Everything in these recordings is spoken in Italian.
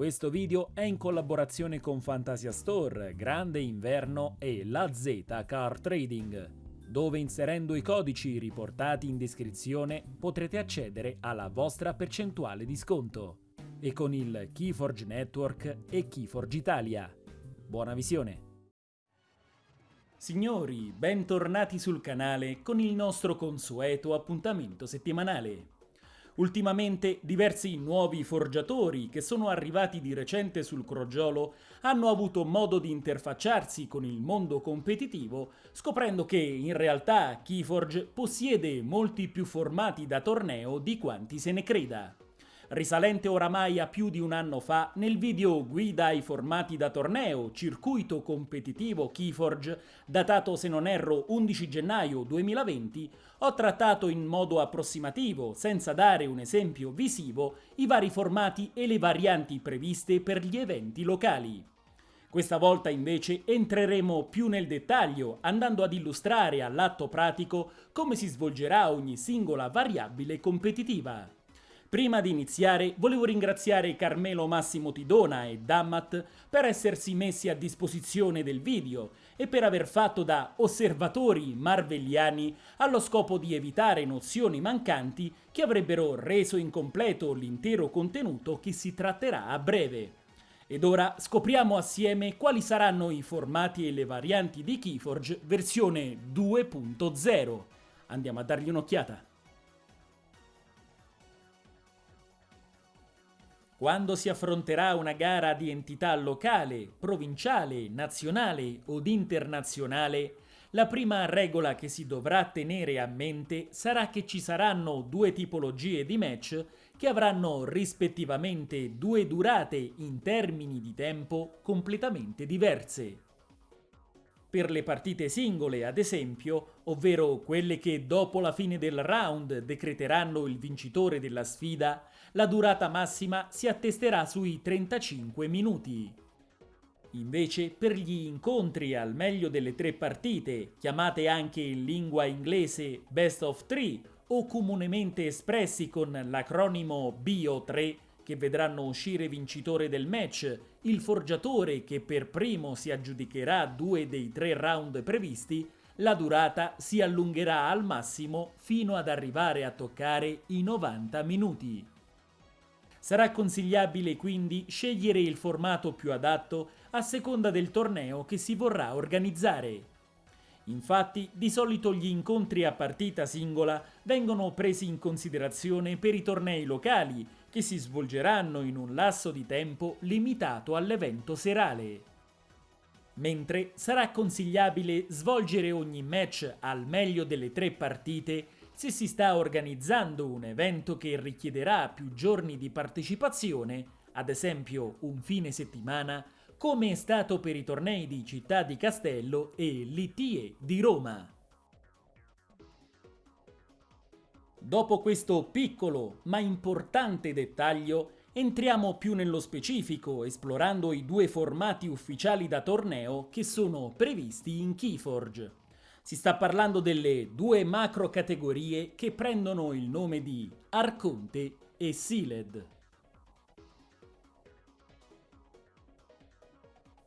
Questo video è in collaborazione con Fantasia Store, Grande Inverno e La Z Car Trading, dove inserendo i codici riportati in descrizione potrete accedere alla vostra percentuale di sconto e con il Keyforge Network e Keyforge Italia. Buona visione! Signori, bentornati sul canale con il nostro consueto appuntamento settimanale. Ultimamente diversi nuovi forgiatori che sono arrivati di recente sul crogiolo hanno avuto modo di interfacciarsi con il mondo competitivo scoprendo che in realtà Keyforge possiede molti più formati da torneo di quanti se ne creda risalente oramai a più di un anno fa, nel video Guida ai formati da torneo, circuito competitivo Keyforge, datato se non erro 11 gennaio 2020, ho trattato in modo approssimativo, senza dare un esempio visivo, i vari formati e le varianti previste per gli eventi locali. Questa volta invece entreremo più nel dettaglio, andando ad illustrare all'atto pratico come si svolgerà ogni singola variabile competitiva. Prima di iniziare volevo ringraziare Carmelo Massimo Tidona e Dammat per essersi messi a disposizione del video e per aver fatto da osservatori marvelliani allo scopo di evitare nozioni mancanti che avrebbero reso incompleto l'intero contenuto che si tratterà a breve. Ed ora scopriamo assieme quali saranno i formati e le varianti di Keyforge versione 2.0. Andiamo a dargli un'occhiata. Quando si affronterà una gara di entità locale, provinciale, nazionale od internazionale, la prima regola che si dovrà tenere a mente sarà che ci saranno due tipologie di match che avranno rispettivamente due durate in termini di tempo completamente diverse. Per le partite singole, ad esempio, ovvero quelle che dopo la fine del round decreteranno il vincitore della sfida, la durata massima si attesterà sui 35 minuti. Invece per gli incontri al meglio delle tre partite, chiamate anche in lingua inglese Best of Three o comunemente espressi con l'acronimo BO3, che vedranno uscire vincitore del match, il forgiatore che per primo si aggiudicherà due dei tre round previsti, la durata si allungherà al massimo fino ad arrivare a toccare i 90 minuti. Sarà consigliabile quindi scegliere il formato più adatto a seconda del torneo che si vorrà organizzare. Infatti, di solito gli incontri a partita singola vengono presi in considerazione per i tornei locali, che si svolgeranno in un lasso di tempo limitato all'evento serale. Mentre sarà consigliabile svolgere ogni match al meglio delle tre partite se si sta organizzando un evento che richiederà più giorni di partecipazione, ad esempio un fine settimana, come è stato per i tornei di Città di Castello e l'ITIE di Roma. Dopo questo piccolo ma importante dettaglio, entriamo più nello specifico esplorando i due formati ufficiali da torneo che sono previsti in Keyforge. Si sta parlando delle due macro categorie che prendono il nome di Arconte e Sealed.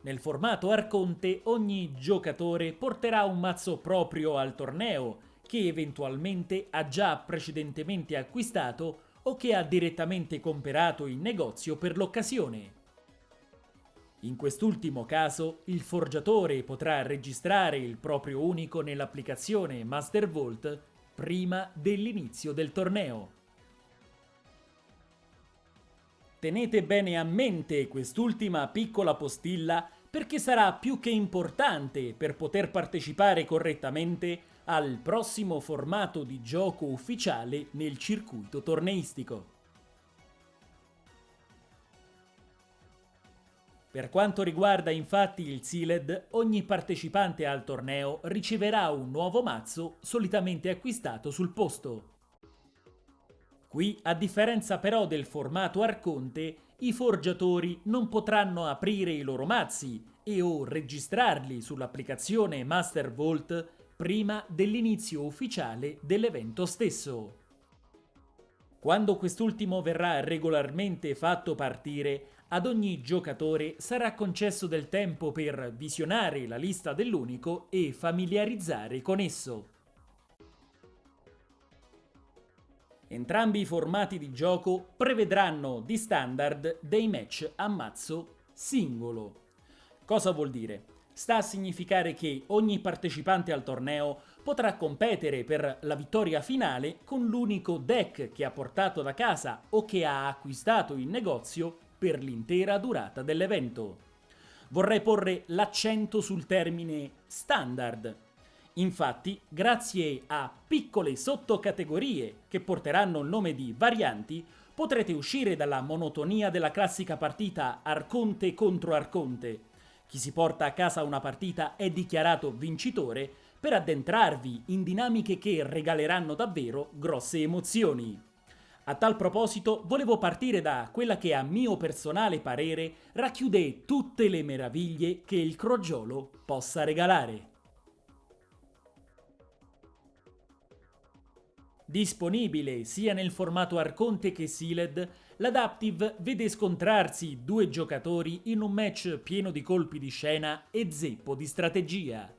Nel formato Arconte ogni giocatore porterà un mazzo proprio al torneo che eventualmente ha già precedentemente acquistato o che ha direttamente comperato in negozio per l'occasione. In quest'ultimo caso, il forgiatore potrà registrare il proprio unico nell'applicazione Master Vault prima dell'inizio del torneo. Tenete bene a mente quest'ultima piccola postilla perché sarà più che importante per poter partecipare correttamente al prossimo formato di gioco ufficiale nel circuito torneistico. Per quanto riguarda infatti il Sealed, ogni partecipante al torneo riceverà un nuovo mazzo solitamente acquistato sul posto. Qui, a differenza però del formato Arconte, i forgiatori non potranno aprire i loro mazzi e o registrarli sull'applicazione Master Vault prima dell'inizio ufficiale dell'evento stesso. Quando quest'ultimo verrà regolarmente fatto partire, ad ogni giocatore sarà concesso del tempo per visionare la lista dell'unico e familiarizzare con esso. Entrambi i formati di gioco prevedranno di standard dei match a mazzo singolo. Cosa vuol dire? Sta a significare che ogni partecipante al torneo potrà competere per la vittoria finale con l'unico deck che ha portato da casa o che ha acquistato in negozio per l'intera durata dell'evento. Vorrei porre l'accento sul termine standard. Infatti, grazie a piccole sottocategorie che porteranno il nome di varianti, potrete uscire dalla monotonia della classica partita Arconte contro Arconte. Chi si porta a casa una partita è dichiarato vincitore per addentrarvi in dinamiche che regaleranno davvero grosse emozioni. A tal proposito volevo partire da quella che a mio personale parere racchiude tutte le meraviglie che il crogiolo possa regalare. Disponibile sia nel formato Arconte che Sealed, l'Adaptive vede scontrarsi due giocatori in un match pieno di colpi di scena e zeppo di strategia.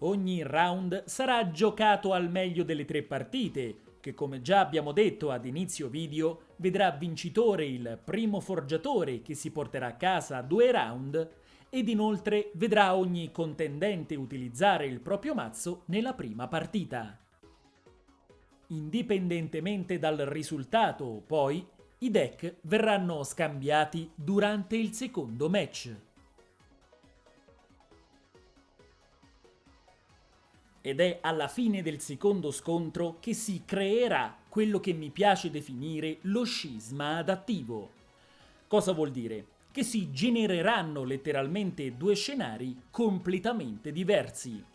Ogni round sarà giocato al meglio delle tre partite, che come già abbiamo detto ad inizio video, vedrà vincitore il primo forgiatore che si porterà a casa due round ed inoltre vedrà ogni contendente utilizzare il proprio mazzo nella prima partita. Indipendentemente dal risultato, poi, i deck verranno scambiati durante il secondo match. Ed è alla fine del secondo scontro che si creerà quello che mi piace definire lo scisma adattivo. Cosa vuol dire? Che si genereranno letteralmente due scenari completamente diversi.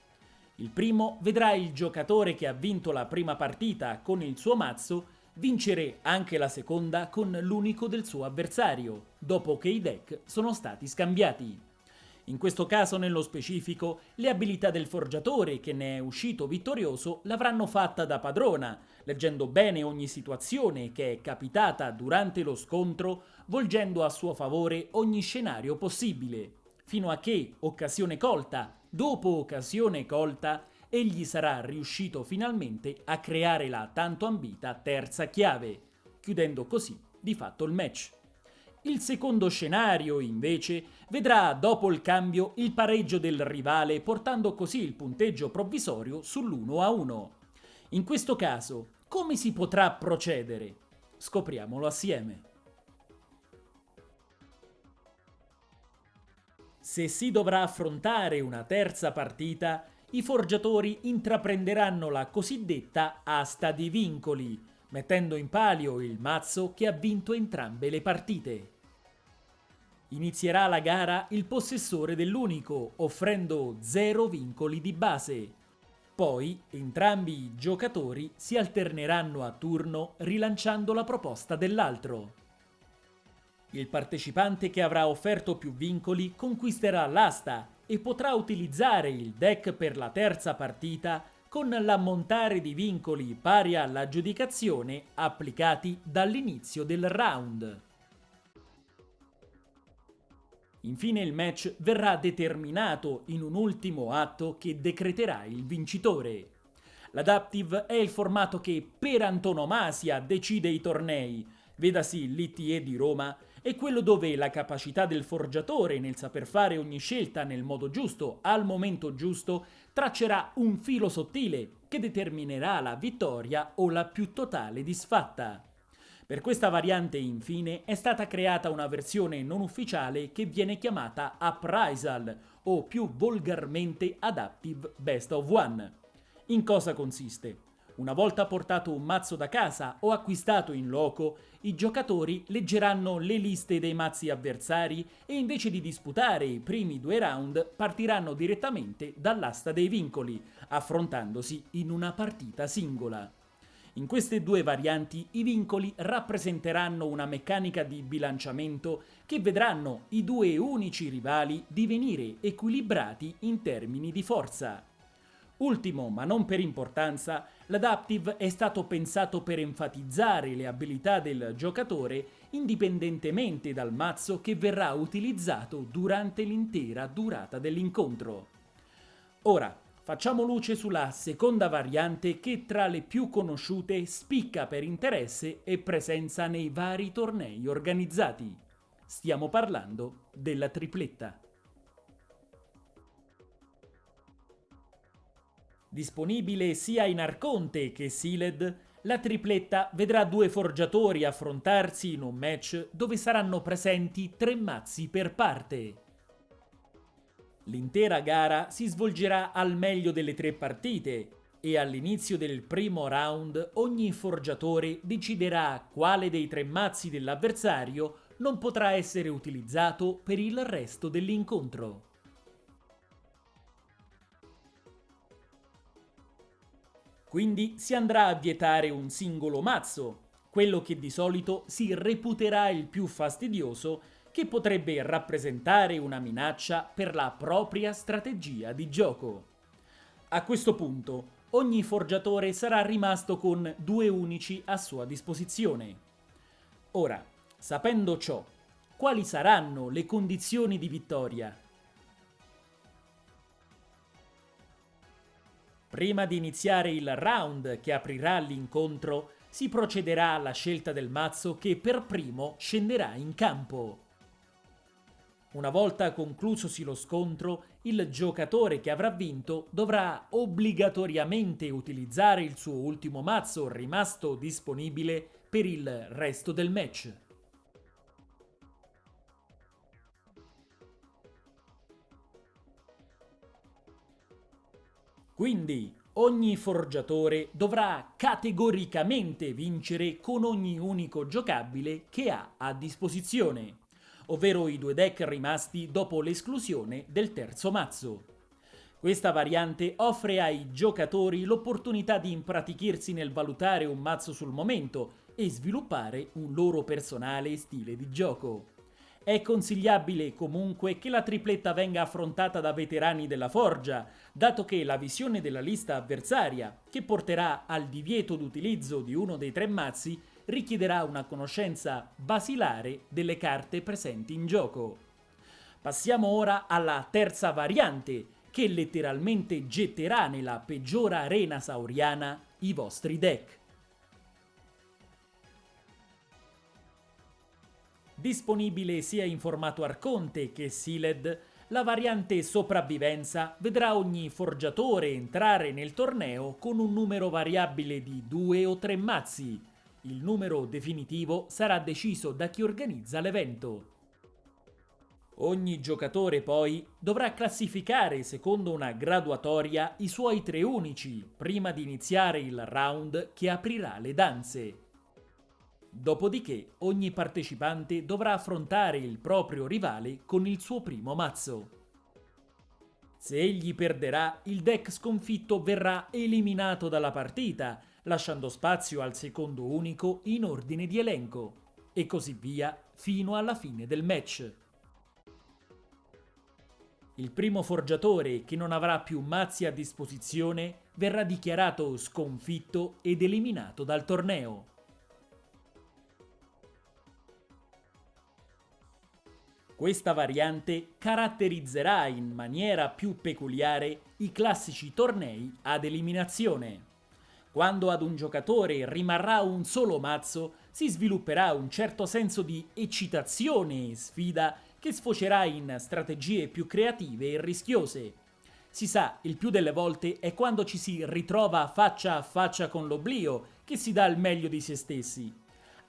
Il primo vedrà il giocatore che ha vinto la prima partita con il suo mazzo vincere anche la seconda con l'unico del suo avversario, dopo che i deck sono stati scambiati. In questo caso, nello specifico, le abilità del forgiatore che ne è uscito vittorioso l'avranno fatta da padrona, leggendo bene ogni situazione che è capitata durante lo scontro, volgendo a suo favore ogni scenario possibile, fino a che, occasione colta, dopo occasione colta, egli sarà riuscito finalmente a creare la tanto ambita terza chiave, chiudendo così di fatto il match. Il secondo scenario, invece, vedrà dopo il cambio il pareggio del rivale portando così il punteggio provvisorio sull'1 a 1. In questo caso, come si potrà procedere? Scopriamolo assieme. Se si dovrà affrontare una terza partita, i forgiatori intraprenderanno la cosiddetta asta di vincoli, mettendo in palio il mazzo che ha vinto entrambe le partite. Inizierà la gara il possessore dell'unico, offrendo zero vincoli di base. Poi entrambi i giocatori si alterneranno a turno rilanciando la proposta dell'altro. Il partecipante che avrà offerto più vincoli conquisterà l'asta e potrà utilizzare il deck per la terza partita con l'ammontare di vincoli pari all'aggiudicazione applicati dall'inizio del round. Infine il match verrà determinato in un ultimo atto che decreterà il vincitore. L'Adaptive è il formato che per antonomasia decide i tornei, vedasi l'ITE di Roma, è quello dove la capacità del forgiatore nel saper fare ogni scelta nel modo giusto, al momento giusto, traccerà un filo sottile che determinerà la vittoria o la più totale disfatta. Per questa variante, infine, è stata creata una versione non ufficiale che viene chiamata Appraisal, o più volgarmente Adaptive Best of One. In cosa consiste? Una volta portato un mazzo da casa o acquistato in loco, i giocatori leggeranno le liste dei mazzi avversari e invece di disputare i primi due round partiranno direttamente dall'asta dei vincoli, affrontandosi in una partita singola. In queste due varianti i vincoli rappresenteranno una meccanica di bilanciamento che vedranno i due unici rivali divenire equilibrati in termini di forza. Ultimo, ma non per importanza, l'Adaptive è stato pensato per enfatizzare le abilità del giocatore indipendentemente dal mazzo che verrà utilizzato durante l'intera durata dell'incontro. Ora, facciamo luce sulla seconda variante che tra le più conosciute spicca per interesse e presenza nei vari tornei organizzati. Stiamo parlando della tripletta. Disponibile sia in Arconte che Sealed, la tripletta vedrà due forgiatori affrontarsi in un match dove saranno presenti tre mazzi per parte. L'intera gara si svolgerà al meglio delle tre partite e all'inizio del primo round ogni forgiatore deciderà quale dei tre mazzi dell'avversario non potrà essere utilizzato per il resto dell'incontro. Quindi si andrà a vietare un singolo mazzo, quello che di solito si reputerà il più fastidioso che potrebbe rappresentare una minaccia per la propria strategia di gioco. A questo punto, ogni forgiatore sarà rimasto con due unici a sua disposizione. Ora, sapendo ciò, quali saranno le condizioni di vittoria? Prima di iniziare il round che aprirà l'incontro, si procederà alla scelta del mazzo che per primo scenderà in campo. Una volta conclusosi lo scontro, il giocatore che avrà vinto dovrà obbligatoriamente utilizzare il suo ultimo mazzo rimasto disponibile per il resto del match. Quindi ogni forgiatore dovrà categoricamente vincere con ogni unico giocabile che ha a disposizione, ovvero i due deck rimasti dopo l'esclusione del terzo mazzo. Questa variante offre ai giocatori l'opportunità di impratichirsi nel valutare un mazzo sul momento e sviluppare un loro personale stile di gioco. È consigliabile comunque che la tripletta venga affrontata da veterani della forgia, dato che la visione della lista avversaria, che porterà al divieto d'utilizzo di uno dei tre mazzi, richiederà una conoscenza basilare delle carte presenti in gioco. Passiamo ora alla terza variante, che letteralmente getterà nella peggiore arena sauriana i vostri deck. Disponibile sia in formato Arconte che Sealed, la variante sopravvivenza vedrà ogni forgiatore entrare nel torneo con un numero variabile di due o tre mazzi. Il numero definitivo sarà deciso da chi organizza l'evento. Ogni giocatore poi dovrà classificare secondo una graduatoria i suoi tre unici prima di iniziare il round che aprirà le danze. Dopodiché ogni partecipante dovrà affrontare il proprio rivale con il suo primo mazzo. Se egli perderà, il deck sconfitto verrà eliminato dalla partita, lasciando spazio al secondo unico in ordine di elenco, e così via fino alla fine del match. Il primo forgiatore che non avrà più mazzi a disposizione verrà dichiarato sconfitto ed eliminato dal torneo. Questa variante caratterizzerà in maniera più peculiare i classici tornei ad eliminazione. Quando ad un giocatore rimarrà un solo mazzo, si svilupperà un certo senso di eccitazione e sfida che sfocerà in strategie più creative e rischiose. Si sa, il più delle volte è quando ci si ritrova faccia a faccia con l'oblio che si dà il meglio di se stessi.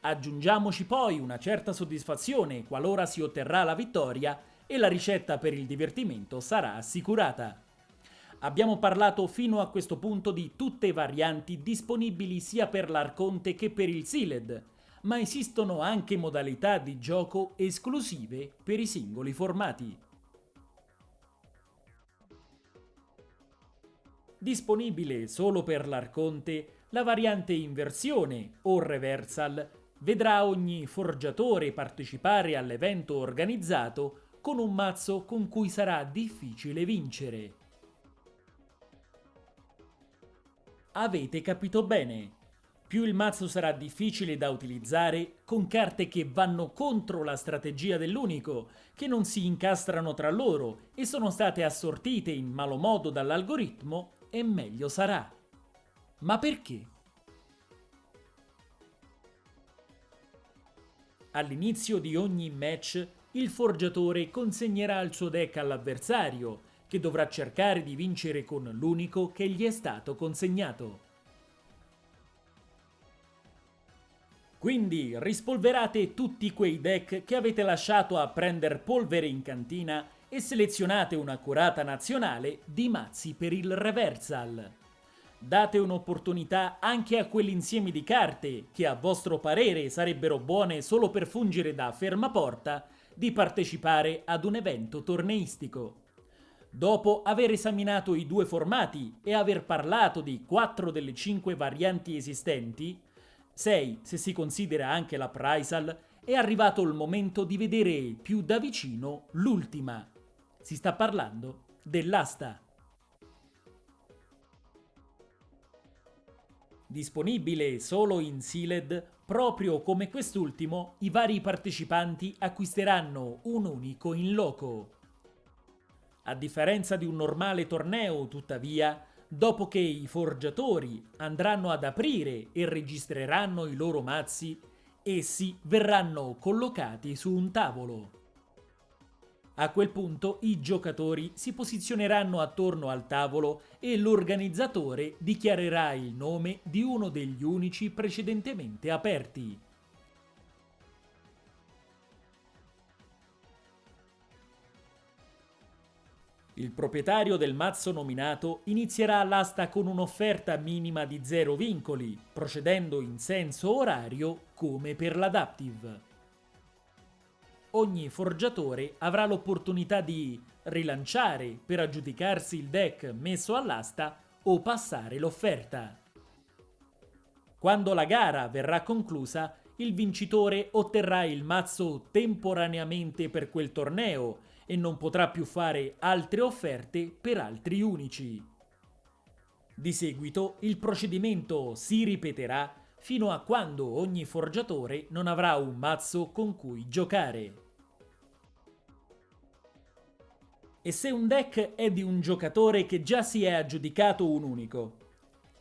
Aggiungiamoci poi una certa soddisfazione qualora si otterrà la vittoria e la ricetta per il divertimento sarà assicurata. Abbiamo parlato fino a questo punto di tutte varianti disponibili sia per l'Arconte che per il Sealed, ma esistono anche modalità di gioco esclusive per i singoli formati. Disponibile solo per l'Arconte la variante in versione o reversal vedrà ogni forgiatore partecipare all'evento organizzato con un mazzo con cui sarà difficile vincere. avete capito bene. Più il mazzo sarà difficile da utilizzare, con carte che vanno contro la strategia dell'unico, che non si incastrano tra loro e sono state assortite in malo modo dall'algoritmo, e meglio sarà. Ma perché? All'inizio di ogni match, il forgiatore consegnerà il suo deck all'avversario, che dovrà cercare di vincere con l'unico che gli è stato consegnato. Quindi rispolverate tutti quei deck che avete lasciato a prendere polvere in cantina e selezionate un'accurata nazionale di mazzi per il reversal. Date un'opportunità anche a quell'insieme di carte che a vostro parere sarebbero buone solo per fungere da fermaporta di partecipare ad un evento torneistico. Dopo aver esaminato i due formati e aver parlato di 4 delle 5 varianti esistenti, 6 se si considera anche la Prysal, è arrivato il momento di vedere più da vicino l'ultima. Si sta parlando dell'asta. Disponibile solo in Sealed, proprio come quest'ultimo, i vari partecipanti acquisteranno un unico in loco. A differenza di un normale torneo, tuttavia, dopo che i forgiatori andranno ad aprire e registreranno i loro mazzi, essi verranno collocati su un tavolo. A quel punto i giocatori si posizioneranno attorno al tavolo e l'organizzatore dichiarerà il nome di uno degli unici precedentemente aperti. Il proprietario del mazzo nominato inizierà l'asta con un'offerta minima di zero vincoli, procedendo in senso orario come per l'adaptive. Ogni forgiatore avrà l'opportunità di rilanciare per aggiudicarsi il deck messo all'asta o passare l'offerta. Quando la gara verrà conclusa, il vincitore otterrà il mazzo temporaneamente per quel torneo e non potrà più fare altre offerte per altri unici. Di seguito il procedimento si ripeterà fino a quando ogni forgiatore non avrà un mazzo con cui giocare. E se un deck è di un giocatore che già si è aggiudicato un unico?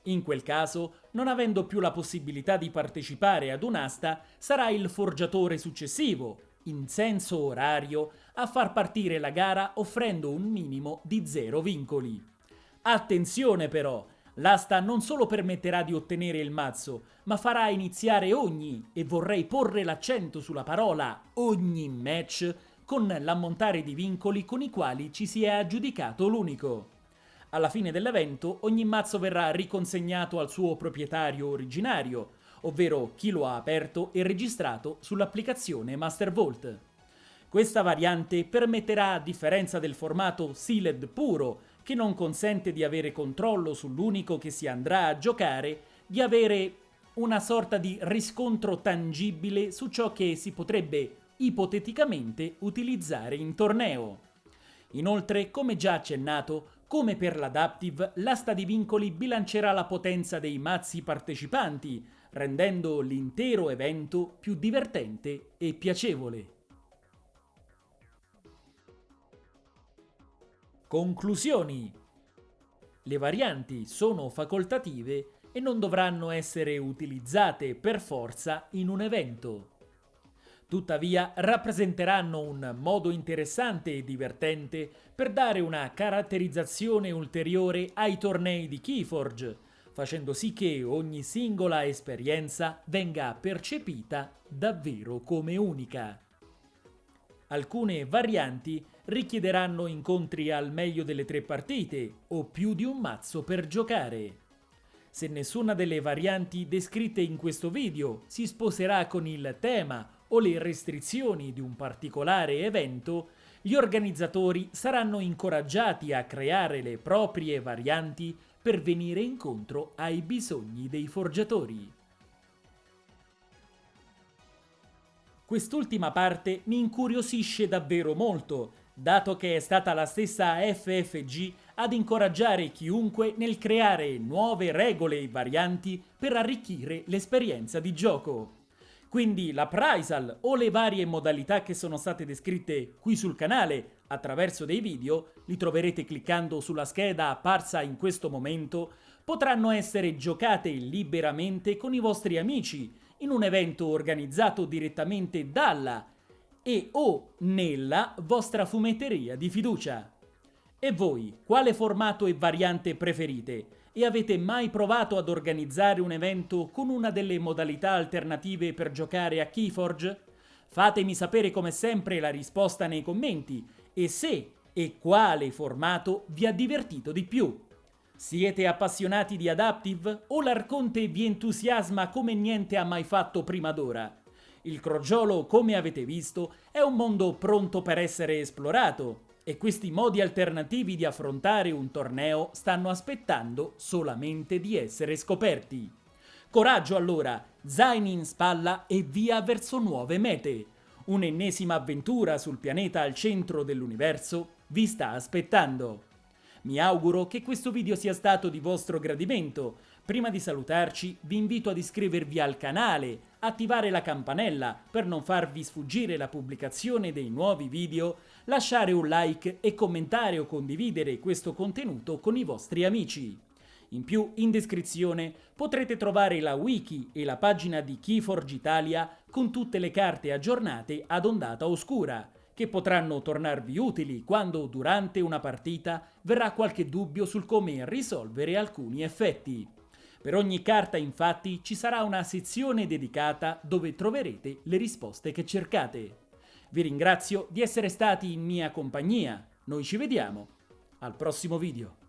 In quel caso, non avendo più la possibilità di partecipare ad un'asta, sarà il forgiatore successivo, in senso orario, a far partire la gara offrendo un minimo di zero vincoli. Attenzione però, l'asta non solo permetterà di ottenere il mazzo, ma farà iniziare ogni, e vorrei porre l'accento sulla parola ogni match, con l'ammontare di vincoli con i quali ci si è aggiudicato l'unico. Alla fine dell'evento ogni mazzo verrà riconsegnato al suo proprietario originario, ovvero chi lo ha aperto e registrato sull'applicazione Mastervault. Questa variante permetterà, a differenza del formato sealed puro, che non consente di avere controllo sull'unico che si andrà a giocare, di avere una sorta di riscontro tangibile su ciò che si potrebbe ipoteticamente utilizzare in torneo. Inoltre, come già accennato, come per l'Adaptive, l'asta di vincoli bilancerà la potenza dei mazzi partecipanti, rendendo l'intero evento più divertente e piacevole. Conclusioni. Le varianti sono facoltative e non dovranno essere utilizzate per forza in un evento. Tuttavia rappresenteranno un modo interessante e divertente per dare una caratterizzazione ulteriore ai tornei di Keyforge, facendo sì che ogni singola esperienza venga percepita davvero come unica. Alcune varianti richiederanno incontri al meglio delle tre partite o più di un mazzo per giocare. Se nessuna delle varianti descritte in questo video si sposerà con il tema o le restrizioni di un particolare evento, gli organizzatori saranno incoraggiati a creare le proprie varianti per venire incontro ai bisogni dei forgiatori. Quest'ultima parte mi incuriosisce davvero molto, dato che è stata la stessa FFG ad incoraggiare chiunque nel creare nuove regole e varianti per arricchire l'esperienza di gioco. Quindi la Prysal o le varie modalità che sono state descritte qui sul canale attraverso dei video, li troverete cliccando sulla scheda apparsa in questo momento, potranno essere giocate liberamente con i vostri amici in un evento organizzato direttamente dalla e o nella vostra fumetteria di fiducia. E voi, quale formato e variante preferite? E avete mai provato ad organizzare un evento con una delle modalità alternative per giocare a Keyforge? Fatemi sapere come sempre la risposta nei commenti e se e quale formato vi ha divertito di più. Siete appassionati di Adaptive o l'Arconte vi entusiasma come niente ha mai fatto prima d'ora? Il crogiolo, come avete visto, è un mondo pronto per essere esplorato e questi modi alternativi di affrontare un torneo stanno aspettando solamente di essere scoperti. Coraggio allora, zaini in spalla e via verso nuove mete. Un'ennesima avventura sul pianeta al centro dell'universo vi sta aspettando. Mi auguro che questo video sia stato di vostro gradimento. Prima di salutarci vi invito ad iscrivervi al canale, attivare la campanella per non farvi sfuggire la pubblicazione dei nuovi video, lasciare un like e commentare o condividere questo contenuto con i vostri amici. In più, in descrizione potrete trovare la wiki e la pagina di Keyforge Italia con tutte le carte aggiornate ad ondata oscura, che potranno tornarvi utili quando durante una partita verrà qualche dubbio sul come risolvere alcuni effetti. Per ogni carta infatti ci sarà una sezione dedicata dove troverete le risposte che cercate. Vi ringrazio di essere stati in mia compagnia, noi ci vediamo al prossimo video.